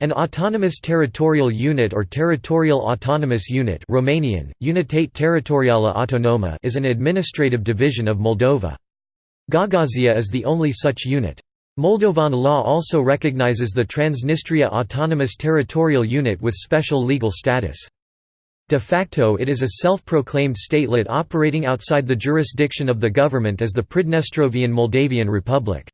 An autonomous territorial unit or territorial autonomous unit Romanian, Unitate Teritorială Autonoma is an administrative division of Moldova. Gagauzia is the only such unit. Moldovan law also recognizes the Transnistria Autonomous Territorial Unit with special legal status. De facto it is a self-proclaimed statelet operating outside the jurisdiction of the government as the Pridnestrovian Moldavian Republic.